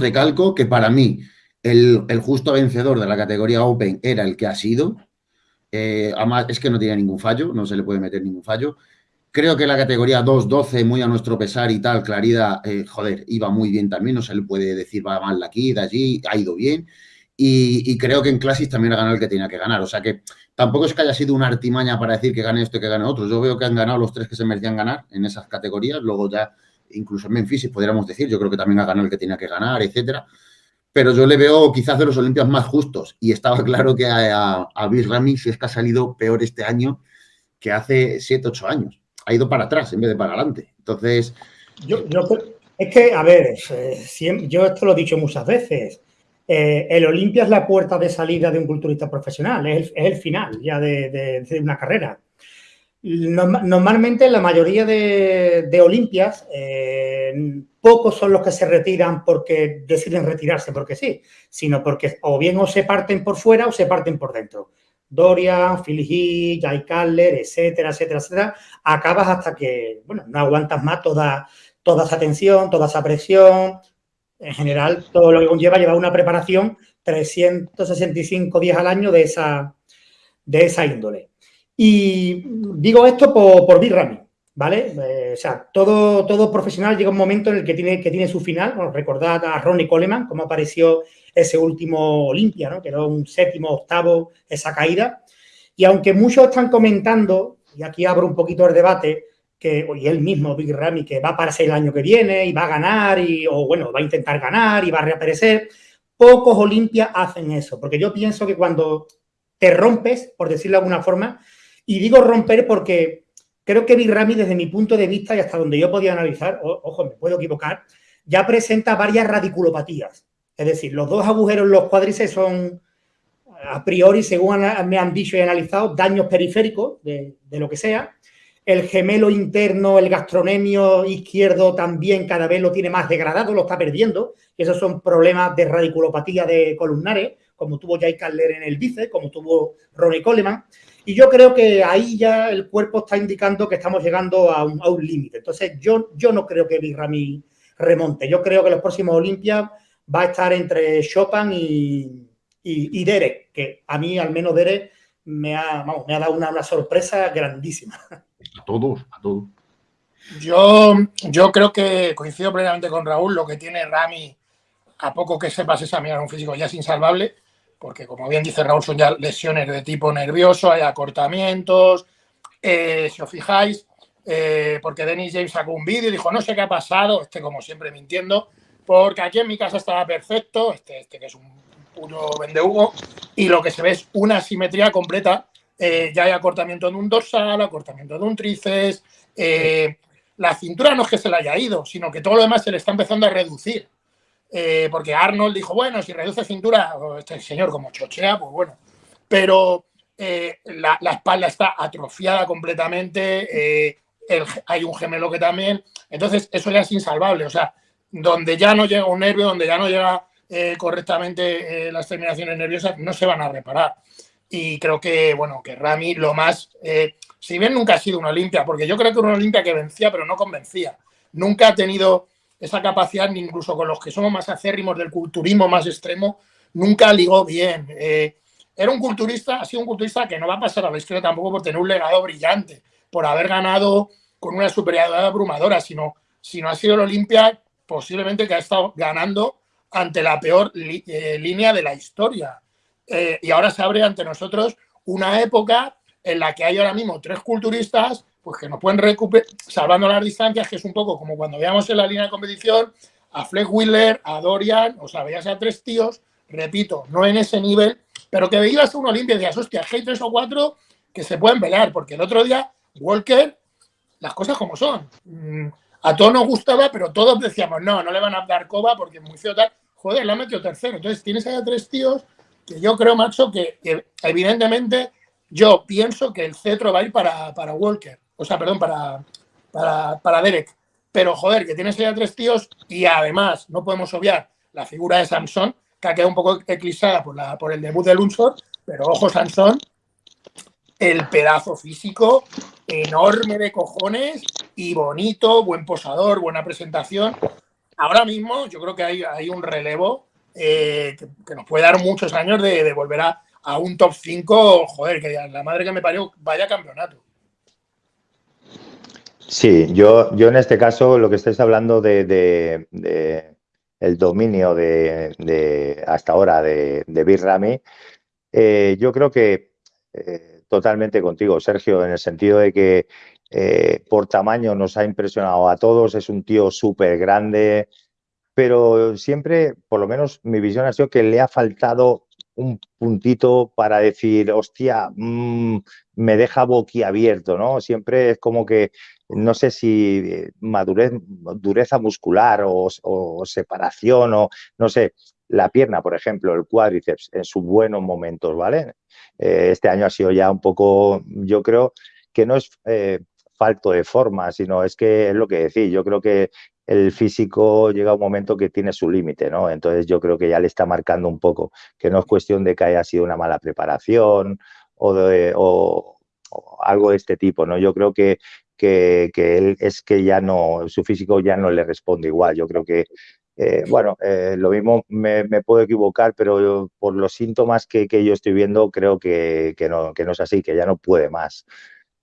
recalco que para mí el, justo vencedor de la categoría Open era el que ha sido. Eh, es que no tiene ningún fallo, no se le puede meter ningún fallo. Creo que la categoría 2-12, muy a nuestro pesar y tal, Clarida, eh, joder, iba muy bien también, no se le puede decir va mal de aquí, de allí, ha ido bien. Y, creo que en Classics también ha ganado el que tenía que ganar. O sea que tampoco es que haya sido una artimaña para decir que gane esto y que gane otro. Yo veo que han ganado los tres que se merecían ganar en esas categorías. Luego ya, incluso en Memphis, podríamos decir, yo creo que también ha ganado el que tenía que ganar, etcétera. Pero yo le veo quizás de los Olimpias más justos. Y estaba claro que a, a, Bill Rami, si es que ha salido peor este año que hace 7, 8 años. Ha ido para atrás en vez de para adelante. Entonces... Yo, yo es que, a ver, yo esto lo he dicho muchas veces eh, el Olimpia es la puerta de salida de un culturista profesional, es el, final ya de, una carrera. Normalmente la mayoría de, Olimpias, eh, pocos son los que se retiran porque deciden retirarse porque sí, sino porque o bien o se parten por fuera o se parten por dentro. Dorian, Philly Jay Cutler, etcétera, etcétera, etcétera, acabas hasta que, bueno, no aguantas más toda, toda esa tensión, toda esa presión, en general, todo lo que conlleva llevar una preparación 365 días al año de esa, de esa índole. Y digo esto por, por Rami, ¿vale? Eh, o sea, todo, todo profesional llega un momento en el que tiene, que tiene su final. Recordad a Ronnie Coleman, cómo apareció ese último Olimpia, ¿no? Que era un séptimo, octavo, esa caída. Y aunque muchos están comentando, y aquí abro un poquito el debate, que, y él mismo, Big Ramy, que va a aparecer el año que viene y va a ganar, y, o bueno, va a intentar ganar y va a reaparecer. Pocos Olimpias hacen eso, porque yo pienso que cuando te rompes, por decirlo de alguna forma, y digo romper porque creo que Big Ramy, desde mi punto de vista y hasta donde yo podía analizar, ojo, me puedo equivocar, ya presenta varias radiculopatías. Es decir, los dos agujeros los cuádriceps son, a priori, según me han dicho y analizado, daños periféricos de, lo que sea el gemelo interno, el gastronemio izquierdo también cada vez lo tiene más degradado, lo está perdiendo. Esos son problemas de radiculopatía de columnares, como tuvo Jay Cutler en el bíceps, como tuvo Ronnie Coleman. Y yo creo que ahí ya el cuerpo está indicando que estamos llegando a un, límite. Entonces, yo, yo no creo que Birrami remonte. Yo creo que los próximos Olimpias va a estar entre Chopin y, y, Derek, que a mí, al menos Derek, me ha, me ha dado una, una sorpresa grandísima. A todos, a todos. Yo, yo creo que coincido plenamente con Raúl, lo que tiene Rami, a poco que sepas examinar un físico ya es insalvable, porque como bien dice Raúl, son ya lesiones de tipo nervioso, hay acortamientos, eh, si os fijáis, eh, porque Dennis James sacó un vídeo y dijo, no sé qué ha pasado, este como siempre mintiendo, porque aquí en mi casa estaba perfecto, este, este que es un puro vendehugo, y lo que se ve es una simetría completa eh, ya hay acortamiento de un dorsal, acortamiento de un tríceps. La cintura no es que se le haya ido, sino que todo lo demás se le está empezando a reducir. Eh, porque Arnold dijo, bueno, si reduce cintura, este señor como chochea, pues bueno. Pero la, espalda está atrofiada completamente, hay un gemelo que también. Entonces, eso ya es insalvable. O sea, donde ya no llega un nervio, donde ya no llega correctamente las terminaciones nerviosas, no se van a reparar y creo que, bueno, que Rami lo más, eh, si bien nunca ha sido una Olimpia, porque yo creo que era una Olimpia que vencía, pero no convencía. Nunca ha tenido esa capacidad, incluso con los que somos más acérrimos del culturismo más extremo, nunca ligó bien. Eh, era un culturista, ha sido un culturista que no va a pasar a la historia tampoco por tener un legado brillante, por haber ganado con una superioridad abrumadora, sino, no ha sido el Olimpia posiblemente que ha estado ganando ante la peor eh, línea de la historia. Eh, y ahora se abre ante nosotros una época en la que hay ahora mismo tres culturistas pues que nos pueden recuperar, salvando las distancias, que es un poco como cuando veíamos en la línea de competición a Fleck Wheeler, a Dorian, o sea, veías a tres tíos, repito, no en ese nivel, pero que veías a un Olimpia y decías, hostia, hay tres o cuatro que se pueden pelear, porque el otro día Walker, las cosas como son. Mm, a todos nos gustaba, pero todos decíamos, no, no le van a dar coba porque es muy feo tal. Joder, le ha metido tercero. Entonces tienes ahí a tres tíos yo creo, macho, que, evidentemente yo pienso que el cetro va a ir para, Walker, o sea, perdón, para, para, Derek. Pero, joder, que tienes ya tres tíos y además no podemos obviar la figura de Samson, que ha quedado un poco eclipsada por, la, por el debut de Lunsford, pero ojo, Samson, el pedazo físico enorme de cojones y bonito, buen posador, buena presentación. ahora mismo yo creo que hay, hay un relevo eh, que, nos puede dar muchos años de, volver a, un top 5, joder, que la madre que me parió vaya campeonato. Sí, yo, yo en este caso lo que estáis hablando de, el dominio de, hasta ahora de, de Big Ramy, eh, yo creo que eh, totalmente contigo, Sergio, en el sentido de que eh, por tamaño nos ha impresionado a todos, es un tío súper grande, pero siempre, por lo menos mi visión ha sido que le ha faltado un puntito para decir, hostia, mm, me deja boquiabierto, ¿no? Siempre es como que, no sé si eh, madurez, dureza muscular o, separación o, no sé, la pierna, por ejemplo, el cuádriceps en sus buenos momentos, ¿vale? Eh, este año ha sido ya un poco, yo creo que no es eh, falto de forma, sino es que es lo que decís, yo creo que el físico llega a un momento que tiene su límite, ¿no? Entonces yo creo que ya le está marcando un poco, que no es cuestión de que haya sido una mala preparación o, de, algo de este tipo, ¿no? Yo creo que, que, él es que ya no, su físico ya no le responde igual. Yo creo que, eh, bueno, eh, lo mismo me, puedo equivocar, pero por los síntomas que, yo estoy viendo creo que, no, que no es así, que ya no puede más.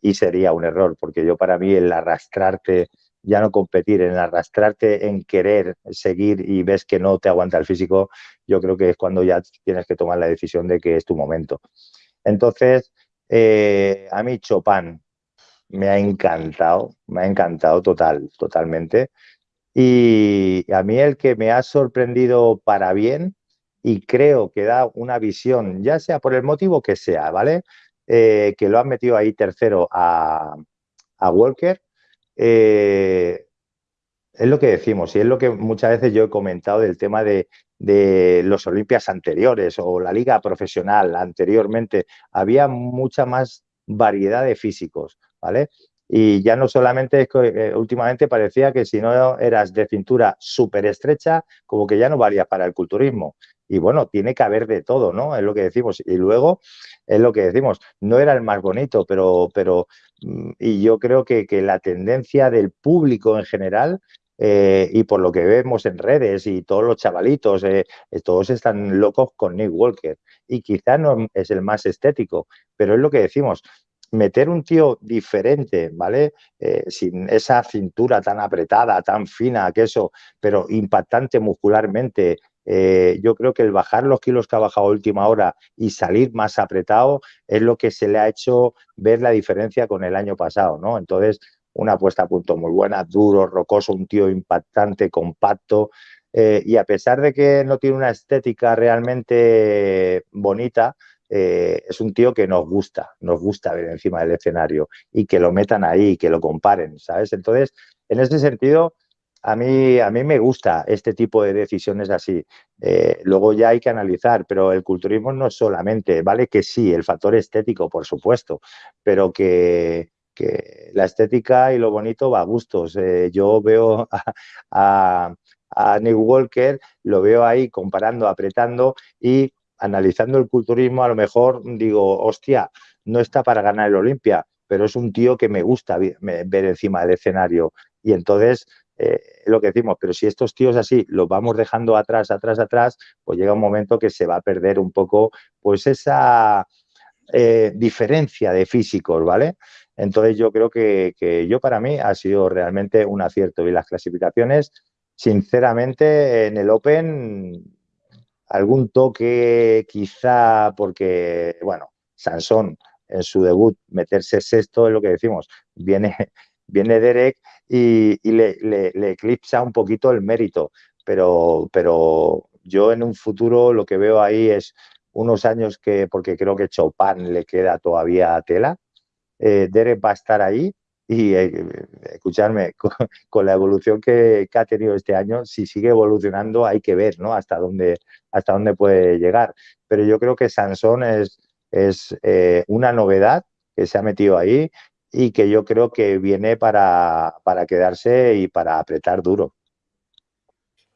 Y sería un error, porque yo para mí el arrastrarte ya no competir, en arrastrarte, en querer seguir y ves que no te aguanta el físico, yo creo que es cuando ya tienes que tomar la decisión de que es tu momento. Entonces, eh, a mí Chopin me ha encantado, me ha encantado total, totalmente. Y a mí el que me ha sorprendido para bien y creo que da una visión, ya sea por el motivo que sea, ¿vale? Eh, que lo han metido ahí tercero a, a Walker, eh, es lo que decimos y es lo que muchas veces yo he comentado del tema de, los Olimpias anteriores o la liga profesional anteriormente. Había mucha más variedad de físicos, ¿vale? Y ya no solamente es que eh, últimamente parecía que si no eras de cintura súper estrecha, como que ya no valía para el culturismo. Y bueno, tiene que haber de todo, ¿no? Es lo que decimos. Y luego es lo que decimos, no era el más bonito, pero, pero mm, y yo creo que, la tendencia del público en general eh, y por lo que vemos en redes y todos los chavalitos, eh, todos están locos con Nick Walker. Y quizá no es el más estético, pero es lo que decimos, meter un tío diferente, ¿vale? sin esa cintura tan apretada, tan fina, que eso, pero impactante muscularmente, eh, yo creo que el bajar los kilos que ha bajado a última hora y salir más apretado es lo que se le ha hecho ver la diferencia con el año pasado, ¿no? Entonces, una puesta a punto muy buena, duro, rocoso, un tío impactante, compacto. Eh, y a pesar de que no tiene una estética realmente bonita, eh, es un tío que nos gusta, nos gusta ver encima del escenario y que lo metan ahí, que lo comparen, ¿sabes? Entonces, en ese sentido, a mí, a mí me gusta este tipo de decisiones así. Eh, luego ya hay que analizar, pero el culturismo no es solamente, vale que sí, el factor estético, por supuesto, pero que, la estética y lo bonito va a gustos. Eh, yo veo a, a, Nick Walker, lo veo ahí comparando, apretando y analizando el culturismo, a lo mejor digo, hostia, no está para ganar el Olimpia, pero es un tío que me gusta ver encima del escenario. Y entonces eh, lo que decimos, pero si estos tíos así los vamos dejando atrás, atrás, atrás, pues llega un momento que se va a perder un poco pues esa eh, diferencia de físicos, ¿vale? Entonces yo creo que, yo para mí ha sido realmente un acierto y las clasificaciones, sinceramente, en el Open algún toque quizá porque, bueno, Sansón en su debut meterse sexto es lo que decimos, viene, viene Derek y, le, eclipsa un poquito el mérito. Pero, pero yo en un futuro lo que veo ahí es unos años que, porque creo que Chopin le queda todavía a tela, eh, Derek va a estar ahí y eh, escucharme, con, la evolución que, ha tenido este año, si sigue evolucionando hay que ver ¿no? hasta, dónde, hasta dónde puede llegar. Pero yo creo que Sansón es, es eh, una novedad que se ha metido ahí y que yo creo que viene para, quedarse y para apretar duro.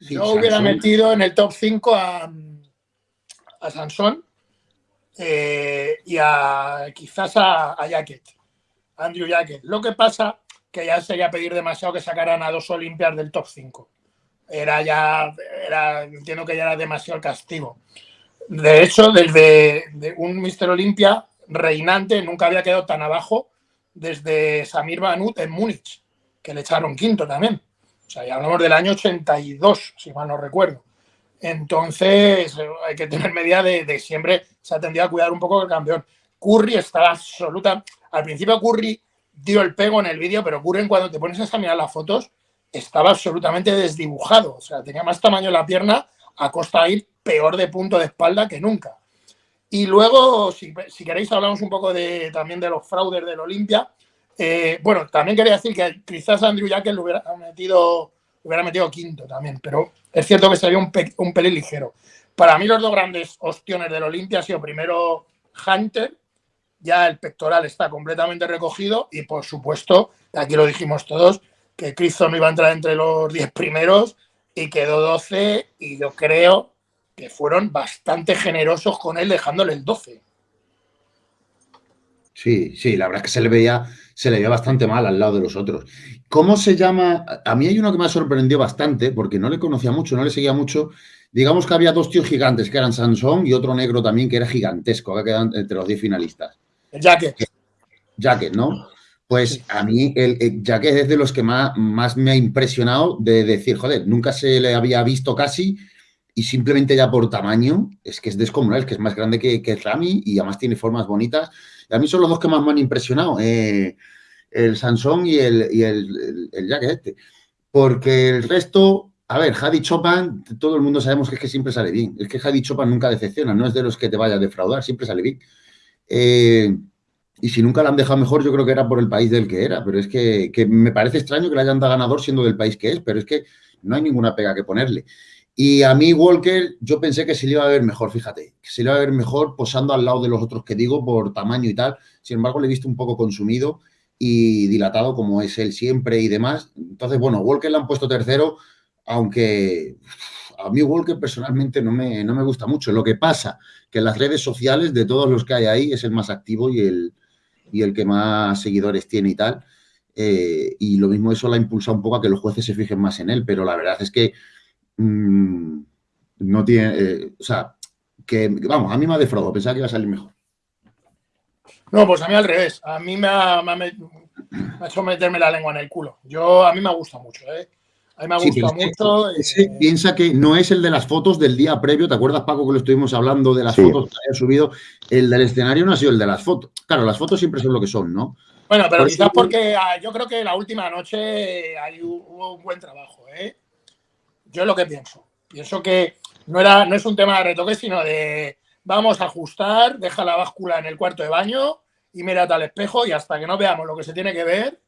yo hubiera metido en el top 5 a, a Sansón eh, y a quizás a, a Jacket, Andrew Jacket. Lo que pasa que ya sería pedir demasiado que sacaran a dos Olimpias del top 5. era ya, era, entiendo que ya era demasiado castigo. De hecho, desde un Mister Olimpia reinante nunca había quedado tan abajo desde Samir Banut en Múnich, que le echaron quinto también. O sea, ya hablamos del año 82, si mal no recuerdo. Entonces, hay que tener medida de, siempre se ha tendido a cuidar un poco el campeón. Curry estaba absoluta. Al principio, Curry dio el pego en el vídeo, pero Curry, cuando te pones a mirar las fotos, estaba absolutamente desdibujado. O sea, tenía más tamaño en la pierna a costa de ir peor de punto de espalda que nunca. Y luego, si, queréis, hablamos un poco de, también de los fraudes del Olimpia. Eh, bueno, también quería decir que quizás Andrew Jackson lo hubiera metido, hubiera metido quinto también, pero es cierto que sería un, un pelín ligero. Para mí los dos grandes ostiones del Olimpia han sido primero Hunter, ya el pectoral está completamente recogido y por supuesto, aquí lo dijimos todos, que Cristo no iba a entrar entre los 10 primeros y quedó 12 y yo creo que fueron bastante generosos con él dejándole el 12. Sí, sí, la verdad es que se le veía, se le veía bastante mal al lado de los otros. ¿Cómo se llama? A mí hay uno que me sorprendió bastante porque no le conocía mucho, no le seguía mucho. Digamos que había dos tíos gigantes que eran Sansón y otro negro también que era gigantesco, que quedan entre los 10 finalistas. El Jacket. Jacket, ¿no? Pues a mí, el, Jacket es de los que más, más me ha impresionado de decir, joder, nunca se le había visto casi y simplemente ya por tamaño es que es descomunal, es que es más grande que, que Rami y además tiene formas bonitas. Y a mí son los dos que más me han impresionado, eh, el Sansón y el, y el, el, Jacket este. Porque el resto, a ver, Hadi Chopin, todo el mundo sabemos que es que siempre sale bien. Es que Hadi Chopin nunca decepciona, no es de los que te vaya a defraudar, siempre sale bien. Eh, y si nunca la han dejado mejor, yo creo que era por el país del que era. Pero es que, me parece extraño que le hayan dado ganador siendo del país que es, pero es que no hay ninguna pega que ponerle. Y a mí, Walker, yo pensé que se le iba a ver mejor, fíjate, que se le iba a ver mejor posando al lado de los otros que digo por tamaño y tal. Sin embargo, le he visto un poco consumido y dilatado como es él siempre y demás. Entonces, bueno, Walker le han puesto tercero, aunque a mí Walker personalmente no me, no me gusta mucho. Lo que pasa que las redes sociales, de todos los que hay ahí, es el más activo y el, y el que más seguidores tiene y tal. Eh, y lo mismo eso la ha impulsado un poco a que los jueces se fijen más en él, pero la verdad es que mm, no tiene, eh, o sea, que vamos, a mí me ha defraudado, pensaba que iba a salir mejor. No, pues a mí al revés, a mí me ha, hecho meterme la lengua en el culo. Yo, a mí me gusta mucho, ¿eh? A mí me gusta mucho. Eh, piensa que no es el de las fotos del día previo. ¿Te acuerdas, Paco, que lo estuvimos hablando de las fotos que había subido? El del escenario no ha sido el de las fotos. Claro, las fotos siempre son lo que son, ¿no? Bueno, pero quizás porque ah, yo creo que la última noche ahí hubo un buen trabajo, ¿eh? Yo es lo que pienso. Pienso que no, era, no es un tema de retoque, sino de vamos a ajustar, deja la báscula en el cuarto de baño y mírate al espejo y hasta que no veamos lo que se tiene que ver,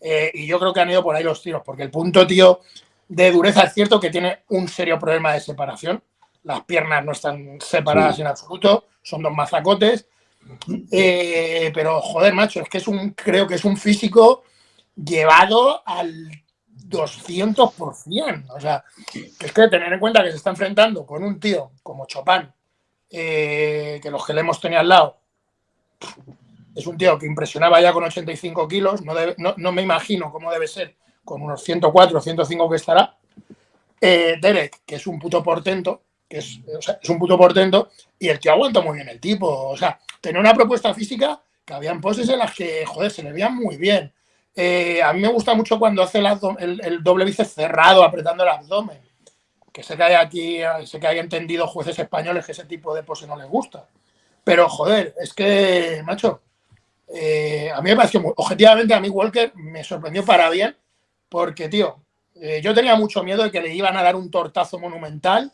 eh, y yo creo que han ido por ahí los tiros, porque el punto, tío, de dureza es cierto que tiene un serio problema de separación. Las piernas no están separadas en absoluto, son dos mazacotes. Eh, pero, joder, macho, es que es un, creo que es un físico llevado al 200%. O sea, es que tener en cuenta que se está enfrentando con un tío como Chopin, eh, que los que le hemos tenido al lado, es un tío que impresionaba ya con 85 kilos, no, me imagino cómo debe ser con unos 104 o 105 que estará. Eh, Derek, que es un puto portento, que es, un puto portento, y el tío aguanta muy bien el tipo. O sea, tenía una propuesta física que habían poses en las que, joder, se le veían muy bien. Eh, a mí me gusta mucho cuando hace el, doble bíceps cerrado, apretando el abdomen. Que sé que hay aquí, sé que hay entendido jueces españoles que ese tipo de pose no les gusta. Pero, joder, es que, macho, eh, a mí me pareció, objetivamente a mí Walker me sorprendió para bien, porque, tío, eh, yo tenía mucho miedo de que le iban a dar un tortazo monumental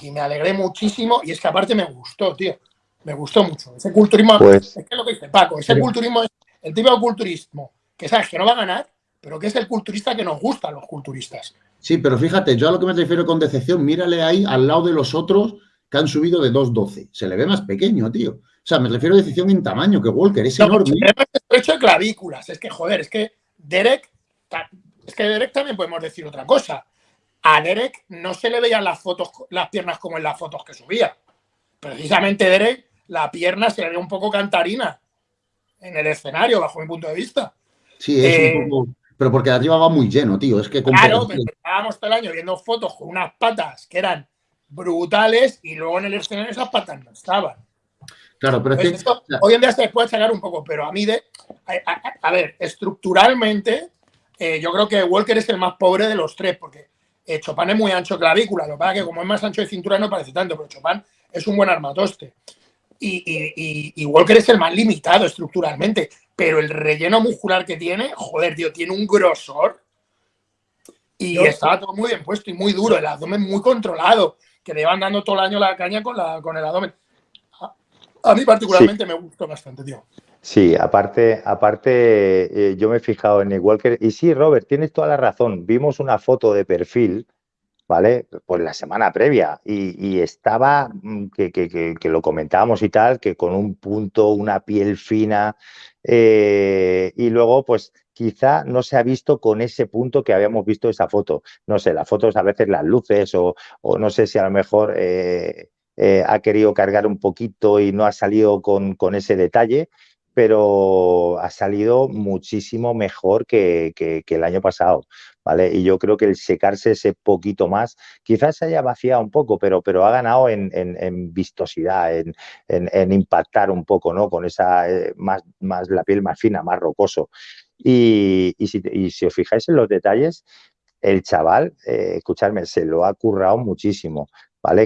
y me alegré muchísimo y es que aparte me gustó, tío, me gustó mucho. Ese culturismo, pues es que es lo que dice Paco, ese culturismo es el tipo de culturismo que sabes que no va a ganar, pero que es el culturista que nos gusta a los culturistas. Sí, pero fíjate, yo a lo que me refiero con decepción, mírale ahí al lado de los otros que han subido de 2.12. Se le ve más pequeño, tío. O sea, me refiero a decisión en tamaño, que Walker es enorme. Es hecho de clavículas. Es que, joder, es que Derek, es que Derek también podemos decir otra cosa. A Derek no se le veían las fotos, las piernas como en las fotos que subía. Precisamente Derek, la pierna se le ve un poco cantarina en el escenario, bajo mi punto de vista. Sí, es un eh, poco Pero porque arriba va muy lleno, tío. Es que Claro, estábamos todo el año viendo fotos con unas patas que eran brutales y luego en el escenario esas patas no estaban. Claro, pero es que, hoy en día se puede sacar un poco, pero a mí de. A, ver, estructuralmente, eh, yo creo que Walker es el más pobre de los tres, porque eh, Chopin es muy ancho clavícula. Lo que pasa es que como es más ancho de cintura no parece tanto, pero Chopin es un buen armatoste. Y, Walker es el más limitado estructuralmente, pero el relleno muscular que tiene, joder, tío, tiene un grosor. Y estaba todo muy bien puesto y muy duro, el abdomen muy controlado, que le van dando todo el año la caña con, la, con el abdomen. A, mí particularmente me gustó bastante, tío. Sí, aparte, aparte eh, yo me he fijado en el Walker. Y sí, Robert, tienes toda la razón. Vimos una foto de perfil ¿vale? Pues la semana previa y, estaba, mm, que, lo comentábamos y tal, que con un punto, una piel fina eh, y luego pues quizá no se ha visto con ese punto que habíamos visto esa foto. No sé, las fotos a veces las luces o, no sé si a lo mejor eh, eh, ha querido cargar un poquito y no ha salido con, con ese detalle, pero ha salido muchísimo mejor que, el año pasado, ¿vale? Y yo creo que el secarse ese poquito más, quizás se haya vaciado un poco, pero, pero ha ganado en, vistosidad, en, impactar un poco, ¿no? Con esa, eh, más, más la piel más fina, más rocoso. Y, si, os fijáis en los detalles, el chaval, eh, escuchadme, se lo ha currado muchísimo,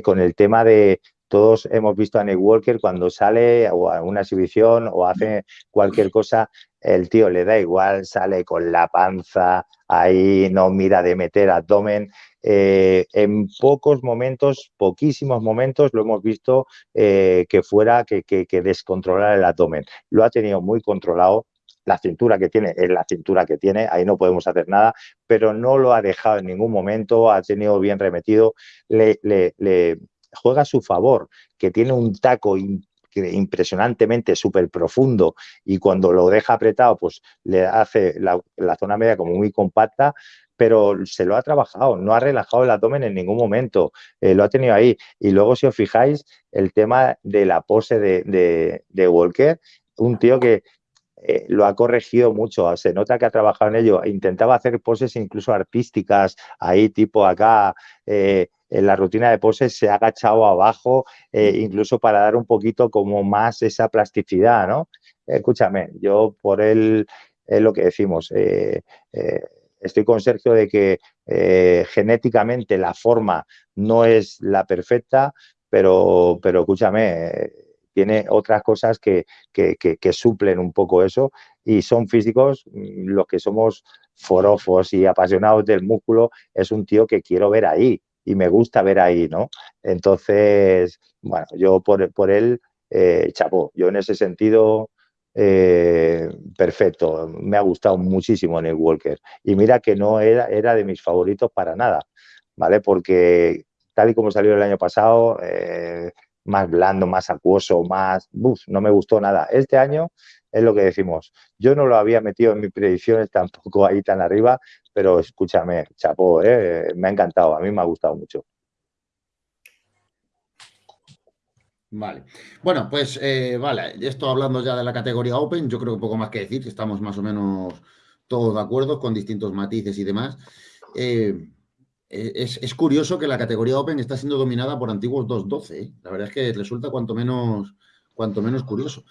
Con el tema de, todos hemos visto a Nick Walker cuando sale o a una exhibición o hace cualquier cosa, el tío le da igual, sale con la panza, ahí no mira de meter abdomen. Eh, en pocos momentos, poquísimos momentos, lo hemos visto eh, que fuera que, que, que descontrolar el abdomen. Lo ha tenido muy controlado, la cintura que tiene es la cintura que tiene, ahí no podemos hacer nada, pero no lo ha dejado en ningún momento, ha tenido bien remetido, le, le, juega a su favor, que tiene un taco impresionantemente súper profundo y cuando lo deja apretado, pues le hace la, zona media como muy compacta, pero se lo ha trabajado, no ha relajado el abdomen en ningún momento, eh, lo ha tenido ahí. Y luego, si os fijáis, el tema de la pose de, Walker, un tío que eh, lo ha corregido mucho, se nota que ha trabajado en ello, intentaba hacer poses incluso artísticas, ahí tipo acá, eh, en la rutina de poses se ha agachado abajo, eh, incluso para dar un poquito como más esa plasticidad, ¿no? Escúchame, yo por él es lo que decimos. Estoy con Sergio de que genéticamente la forma no es la perfecta, pero, pero escúchame, tiene otras cosas que, que, que, suplen un poco eso y son físicos mm, los que somos forofos y apasionados del músculo, es un tío que quiero ver ahí y me gusta ver ahí, ¿no? Entonces, bueno, yo por, por él, eh, chapo, yo en ese sentido, eh, perfecto, me ha gustado muchísimo Neil Walker. Y mira que no era, era de mis favoritos para nada, ¿vale? Porque tal y como salió el año pasado, eh, más blando, más acuoso, más... Uf, no me gustó nada. Este año es lo que decimos. Yo no lo había metido en mis predicciones tampoco ahí tan arriba, pero escúchame, chapo, eh, me ha encantado, a mí me ha gustado mucho. Vale. Bueno, pues eh, vale, esto hablando ya de la categoría Open, yo creo que poco más que decir, estamos más o menos todos de acuerdo con distintos matices y demás. Eh, es, es, curioso que la categoría Open está siendo dominada por antiguos 2.12. La verdad es que resulta cuanto menos, cuanto menos curioso.